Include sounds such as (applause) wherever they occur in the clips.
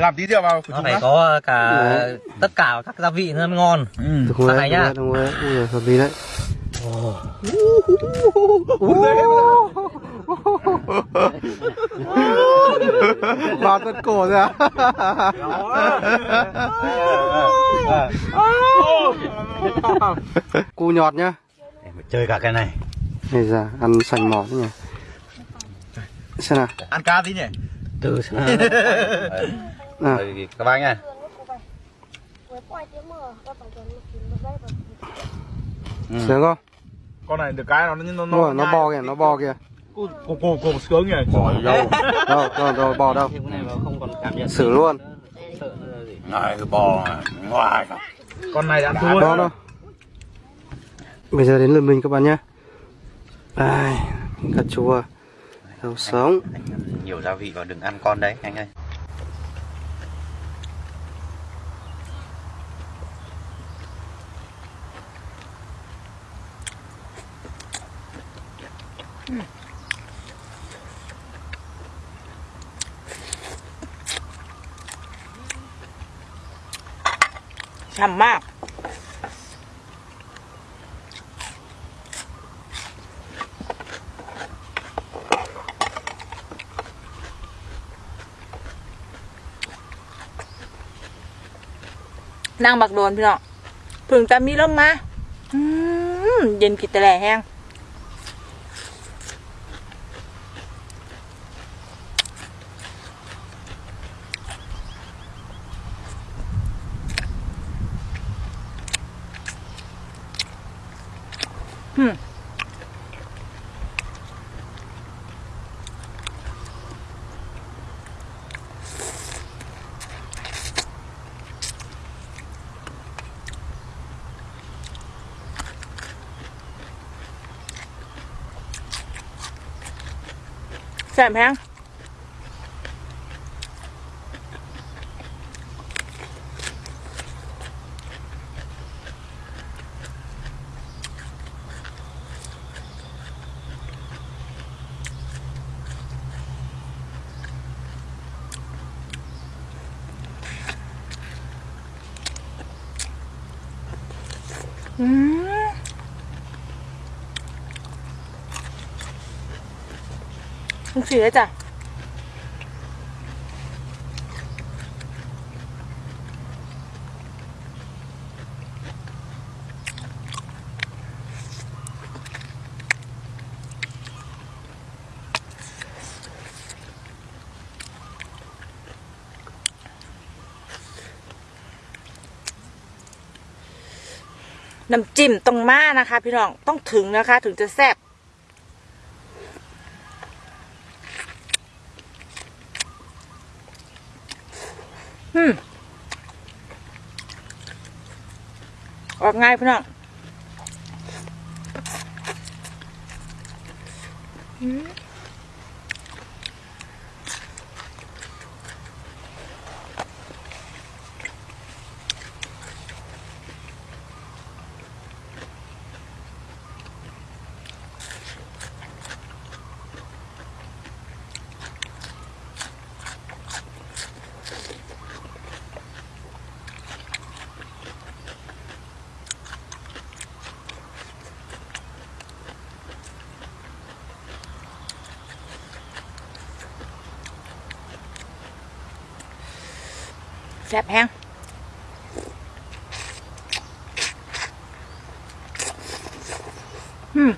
làm tí rượu vào nó phải có cả tất cả các gia vị nó mới ngon ừ. Sang này nhá. đúng rồi. Ui giời, hợp lý đấy. Vào tận cổ rồi à? Cu nhọt nhá. Để mà chơi cả cái này Này ra, ăn sành mỏ thế nhỉ. Xem nào. ăn cá tí nhỉ từ (laughs) xem nào à. Các bác nha ừ. sướng không? Con này được cái nó nó nó, nó bò kìa nó bò kìa. Cô cô cô sướng kìa bò (laughs) đâu đâu đâu rồi bò đâu? Xử luôn. này bò ngoài con này đã thua đó bây giờ đến lượt mình các bạn nhé ai cà chua. Đầu sống. Nhiều gia vị vào đừng ăn con đấy anh ơi. ฉ่ำมากนางบักโดนพี่น้องเพึ่งจะมีลมมาอืมเย็นกินแต่แหล่แห้ง แซ่บแห้งอืม มึงสียจ้ะน้ำจิ้มต้องมานะคะ พี่น้องต้องถึงนะคะ ถึงจะแซ่บ ออกง่ายพี่น้อง ซ่บแห้งอืม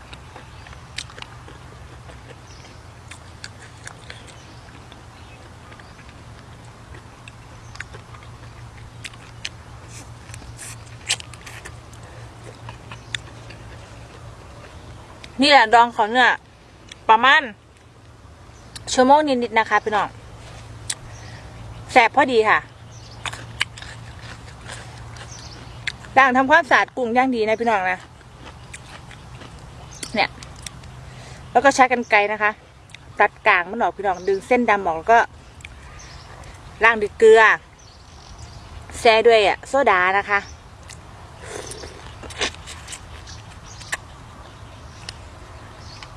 นี่แหละดองเขาเนี่ยประมาณชั่วโมงนิดๆนะคะพี่น้องแสบพอดีค่ะ ล้างทำความสะอาดกุ้งย่างดีนะพี่น้องนะ เนี่ย แล้วก็ใช้กันไกรนะคะ ตัดกลางมันออกพี่น้องดึงเส้นดำออกแล้วก็ล้างด้วยเกลือ แช่ด้วยอะโซดานะคะ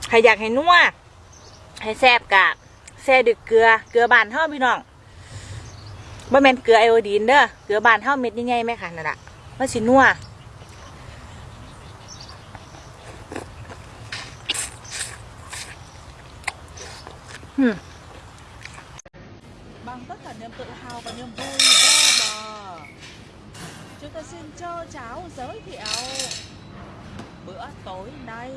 ใครอยากให้นัวให้แซ่บกะแช่ด้วยเกลือเกลือบานเท่าพี่น้องบ่แมนเกลือไอโอดีนเด้อเกลือบานเท่าเม็ดใหญ่ๆไหมคะนั่นแหละ nó chỉ nua hmm. bằng tất cả niềm tự hào và niềm vui vô bờ. Chúng ta xin cho cháu giới thiệu bữa tối nay.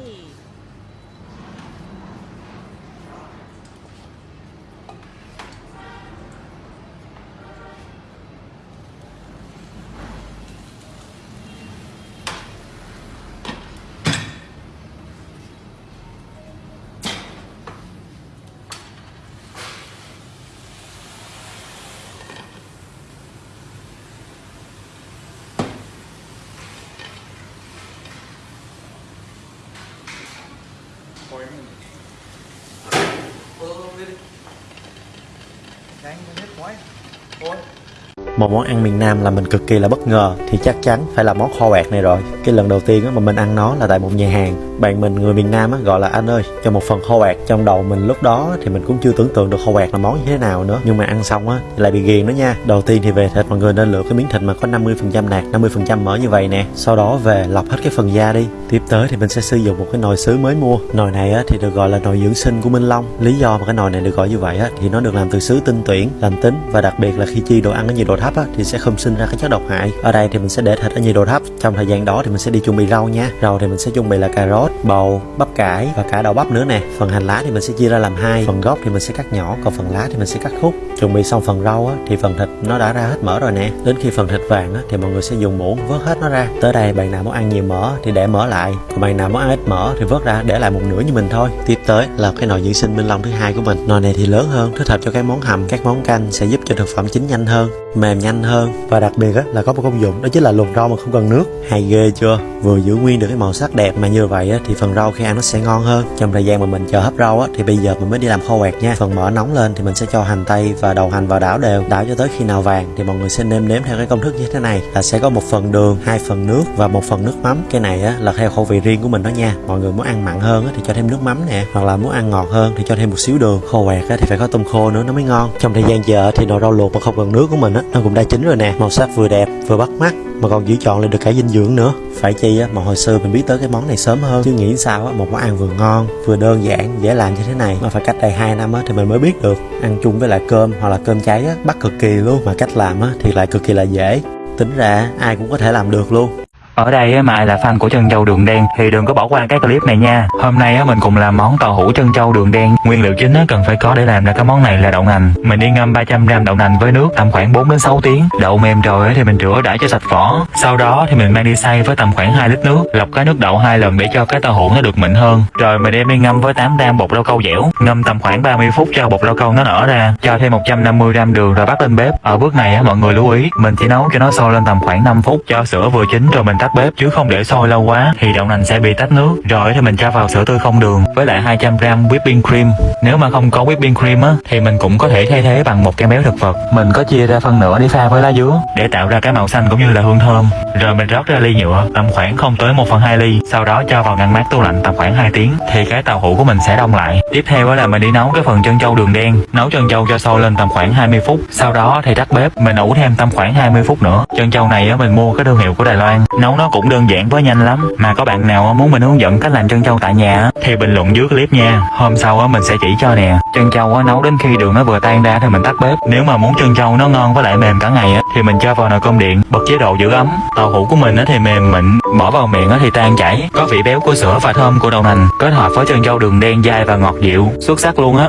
Một món ăn miền Nam là mình cực kỳ là bất ngờ, thì chắc chắn phải là món kho bạc này rồi. Cái lần đầu tiên mà mình ăn nó là tại một nhà hàng bạn mình, người miền Nam á, gọi là anh ơi, cho một phần kho quẹt trong đầu mình lúc đó thì mình cũng chưa tưởng tượng được kho quẹt là món như thế nào nữa. Nhưng mà ăn xong á lại bị ghiền đó nha. Đầu tiên thì về thịt, mọi người nên lựa cái miếng thịt mà có 50% nạc 50% mỡ như vậy nè. Sau đó về lọc hết cái phần da đi. Tiếp tới thì mình sẽ sử dụng một cái nồi sứ mới mua. Nồi này á, thì được gọi là nồi dưỡng sinh của Minh Long. Lý do mà cái nồi này được gọi như vậy á, thì nó được làm từ sứ tinh tuyển, lành tính và đặc biệt là khi chi đồ ăn ở nhiệt độ thấp á, thì sẽ không sinh ra cái chất độc hại. Ở đây thì mình sẽ để thịt ở nhiệt độ thấp. Trong thời gian đó thì mình sẽ đi chuẩn bị rau nha. Rau thì mình sẽ chuẩn bị là cà rốt bầu bắp cải và cả đậu bắp nữa nè. Phần hành lá thì mình sẽ chia ra làm hai. Phần gốc thì mình sẽ cắt nhỏ, còn phần lá thì mình sẽ cắt khúc. Chuẩn bị xong phần rau á, thì phần thịt nó đã ra hết mỡ rồi nè. Đến khi phần thịt vàng á, thì mọi người sẽ dùng muỗng vớt hết nó ra. Tới đây bạn nào muốn ăn nhiều mỡ thì để mỡ lại. Còn bạn nào muốn ăn ít mỡ thì vớt ra để lại một nửa như mình thôi. Tiếp tới là cái nồi dưỡng sinh minh long thứ hai của mình. Nồi này thì lớn hơn, thích hợp cho các món hầm, các món canh sẽ giúp cho thực phẩm chín nhanh hơn mềm nhanh hơn. Và đặc biệt á là có một công dụng đó chính là luộc rau mà không cần nước. Hay ghê chưa? Vừa giữ nguyên được cái màu sắc đẹp mà như vậy á thì phần rau khi ăn nó sẽ ngon hơn. Trong thời gian mà mình chờ hấp rau á thì bây giờ mình mới đi làm kho quẹt nha. Phần mỡ nóng lên thì mình sẽ cho hành tây và đầu hành vào đảo đều. Đảo cho tới khi nào vàng thì mọi người sẽ nêm nếm theo cái công thức như thế này. Là sẽ có một phần đường hai phần nước và một phần nước mắm. Cái này á là theo khẩu vị riêng của mình đó nha. Mọi người muốn ăn mặn hơn á thì cho thêm nước mắm nè. Hoặc là muốn ăn ngọt hơn thì cho thêm một xíu đường. Kho quẹt á thì phải có tôm khô nữa nó mới ngon. Trong thời gian chờ thì nồi rau luộc mà không cần nước của mình á nó cũng đã chín rồi nè, màu sắc vừa đẹp, vừa bắt mắt. Mà còn giữ chọn lại được cả dinh dưỡng nữa. Phải chi á, mà hồi xưa mình biết tới cái món này sớm hơn. Chứ nghĩ sao á, một món ăn vừa ngon, vừa đơn giản, dễ làm như thế này. Mà phải cách đây 2 năm á, thì mình mới biết được. Ăn chung với lại cơm hoặc là cơm cháy á, bắt cực kỳ luôn. Mà cách làm á, thì lại cực kỳ là dễ. Tính ra, ai cũng có thể làm được luôn. Ở đây mà ai là fan của chân châu đường đen thì đừng có bỏ qua cái clip này nha. Hôm nay mình cùng làm món tàu hũ chân châu đường đen. Nguyên liệu chính cần phải có để làm ra cái món này là đậu nành. Mình đi ngâm 300g đậu nành với nước tầm khoảng 4 đến 6 tiếng. Đậu mềm rồi thì mình rửa đã cho sạch vỏ. Sau đó thì mình mang đi xay với tầm khoảng 2 lít nước, lọc cái nước đậu hai lần để cho cái tàu hũ nó được mịn hơn. Rồi mình đem đi ngâm với 8g bột rau câu dẻo. Ngâm tầm khoảng 30 phút cho bột rau câu nó nở ra. Cho thêm 150g đường rồi bắt lên bếp. Ở bước này mọi người lưu ý, mình chỉ nấu cho nó sôi lên tầm khoảng 5 phút cho sữa vừa chín rồi mình tắt bếp chứ không để sôi lâu quá, thì đậu nành sẽ bị tách nước. Rồi thì mình cho vào sữa tươi không đường, với lại 200g whipping cream. Nếu mà không có whipping cream á, thì mình cũng có thể thay thế bằng một cái béo thực vật. Mình có chia ra phân nửa để pha với lá dứa, để tạo ra cái màu xanh cũng như là hương thơm. Rồi mình rót ra ly nhựa, tầm khoảng không tới 1 phần 2 ly. Sau đó cho vào ngăn mát tủ lạnh tầm khoảng 2 tiếng, thì cái tàu hũ của mình sẽ đông lại. Tiếp theo là mình đi nấu cái phần chân châu đường đen. Nấu chân châu cho sôi lên tầm khoảng 20 phút. Sau đó thì tắt bếp, mình ủ thêm tầm khoảng 20 phút nữa. Chân châu này á, mình mua cái thương hiệu của Đài Loan. Nấu nó cũng đơn giản với nhanh lắm. Mà có bạn nào muốn mình hướng dẫn cách làm chân châu tại nhà thì bình luận dưới clip nha. Hôm sau mình sẽ chỉ cho nè. Chân châu nấu đến khi đường nó vừa tan ra thì mình tắt bếp. Nếu mà muốn chân châu nó ngon với lại mềm cả ngày thì mình cho vào nồi cơm điện, bật chế độ giữ ấm. Tàu hũ của mình thì mềm mịn, bỏ vào miệng thì tan chảy, có vị béo của sữa và thơm của đậu nành, kết hợp với chân châu đường đen dai và ngọt dịu, xuất sắc luôn á.